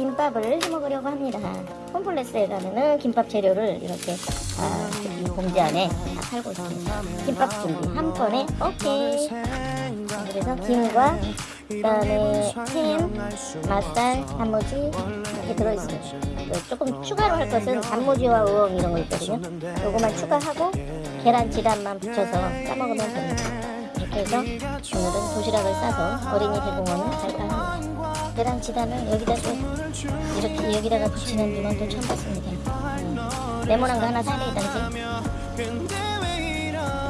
김밥을 해먹으려고 합니다. 홈플레스에 가면은 김밥 재료를 이렇게 아, 이 봉지 안에 다 팔고 있습니다. 김밥 준비 한 번에 오케이. 자, 그래서 김과 그다음에 햄, 맛살, 단무지 이렇게 들어있습니다. 그 조금 추가로 할 것은 단무지와 우엉 이런 거 있거든요. 요거만 추가하고 계란 지단만 붙여서 싸먹으면 됩니다. 이렇게 해서 오늘은 도시락을 싸서 어린이 대공원을 발판합니다. 계란 지단을 여기다 또 이렇게 여기다가 붙이는 분은 또 처음 봤습니다. 음, 네모난 거 하나 사야 되겠다지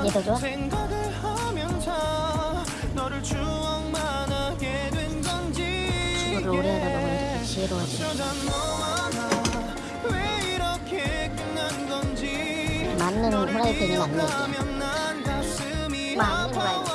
이게 더 좋아? 주부를 오래 하다 보면 지혜로워지 맞는 후라이팬이 맞네 이게. 맞는 후라이팬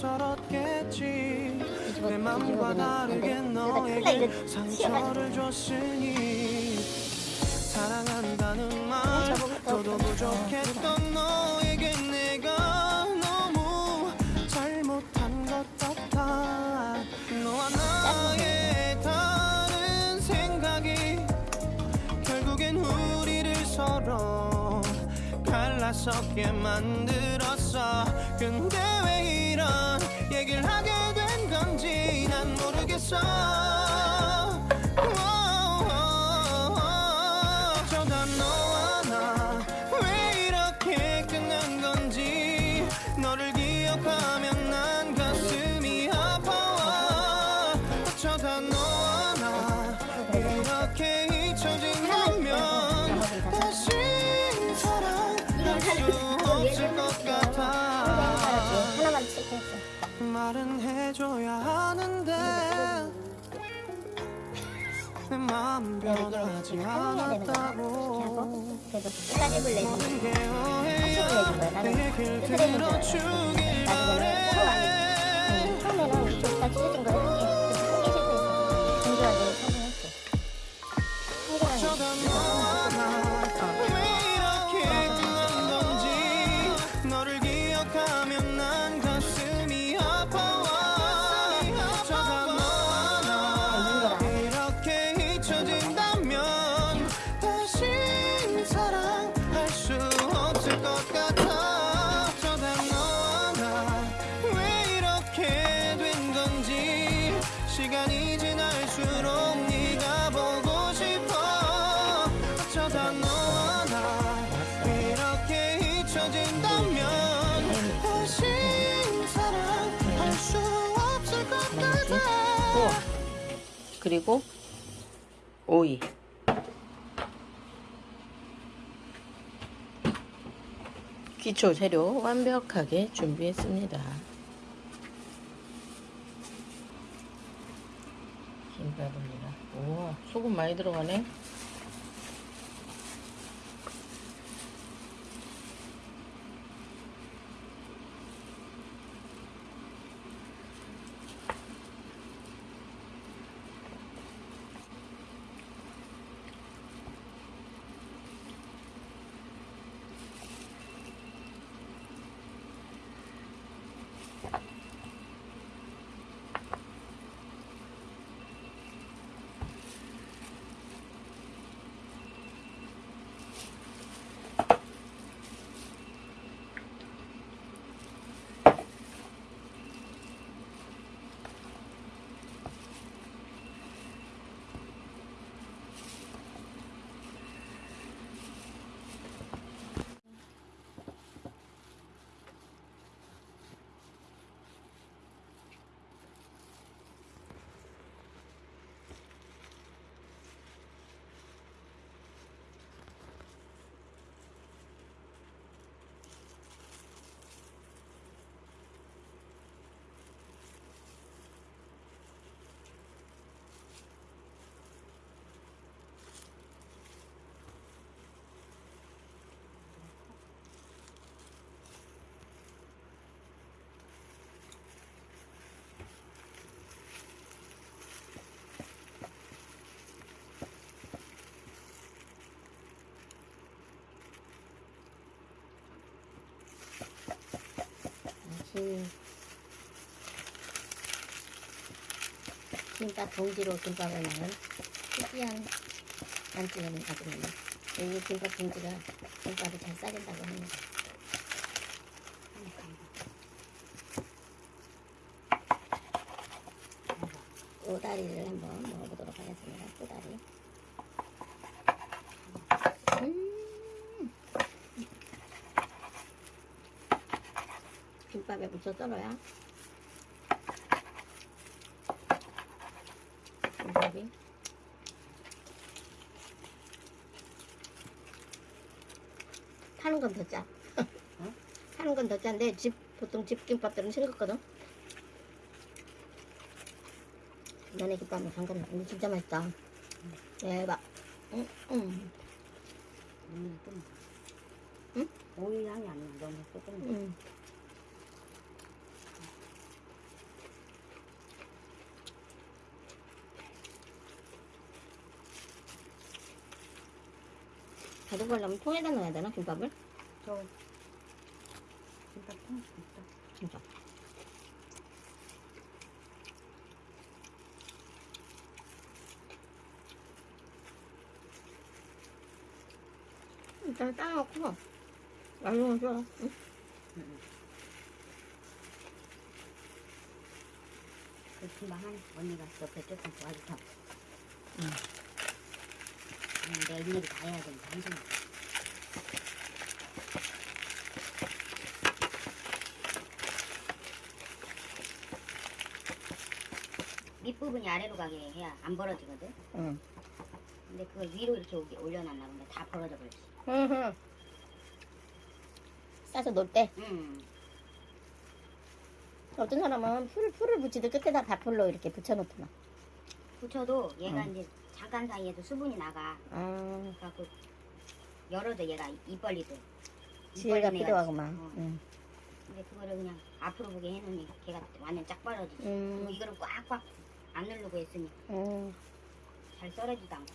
낯설었겠지. 내 맘과 다르게 너에게 상처를 줬으니 사랑한다는 말 너도 부족했던 너에게 내가 너무 잘못한 것 같아. 너와 나의 다른 생각이 결국엔 우리를 서로 갈라서게 만들었어. 근데 왜 말은 해줘야 하는데 내 마음 네, 변하지 거야. 않았다고 하고 그래서 플라집을 내주면 이게 내준 거야. 나는 줄 들어주길 나중에는 시간이 지날수록 네가 보고 싶어 어쩌다 너와 나 이렇게 잊혀진다면 다시 사랑할 수 없을 것 같아. 그리고 오이. 기초 재료 완벽하게 준비했습니다. 김밥입니다. 우와, 소금 많이 들어가네. 음. 김밥 봉지로 김밥을 넣은 특이한 만찢은 가지입니다. 이 김밥 봉지가 김밥을 잘 싸준다고 합니다. 꼬다리를 한번 먹어보도록 하겠습니다. 꼬다리. 음. 김밥에 묻혀 썰어야 김밥이 파는 건 더 짜. 파는 건 더 짠데 집 보통 집 김밥들은 싱겁거든. 면의 김밥은 상관없어. 이거 진짜 맛있다. 대박. 응, 응, 음, 좀. 응? 오이 향이 안 나. 너무 조금. 응. 가져가려면 통에다 넣어야 되나 김밥을? 저. 김밥 통 있다. 진짜. 일단 따놓고 나중에 줘. 응? 그 김밥 한 언니가 옆에 조금 도와주다. 응. 음, 내 일일이 다 해야 되니까 한 손. 밑부분이 아래로 가게 해야 안 벌어지거든. 응. 근데 그걸 위로 이렇게 오게 올려놨나 본데 다 벌어져 버렸어. 응. 싸서 놀 때 음. 어떤 사람은 풀 풀을 붙이듯 끝에다 밥풀로 이렇게 붙여놓더만. 붙여도 얘가 응. 이제 잠깐 사이에도 수분이 나가. 아, 그래갖고 열어도 얘가 입 벌리듯. 입 지혜가 벌리는 애가 필요하구만. 있어. 어. 응. 근데 그거를 그냥 앞으로 보게 해놓으니 걔가 완전 짝 벌어지지. 음. 그리고 이거를 꽉꽉 안 누르고 했으니 응. 잘 썰어지도 않고.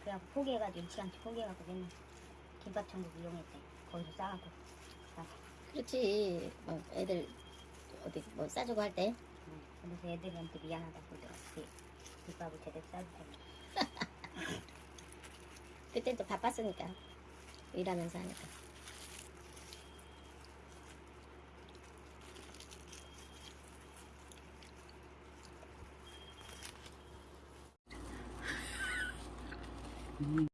그래갖고 포기해가지고 일치한테 포기해갖고 맨날 김밥 천국 이용했대. 거기서 싸갖고. 그렇지. 어, 애들 어디 뭐 싸주고 할 때. 응. 그래서 애들한테 미안하다고 그러더라고. 그 김밥을 제대로 싸주고. 그때 또 바빴으니까 일하면서 하니까.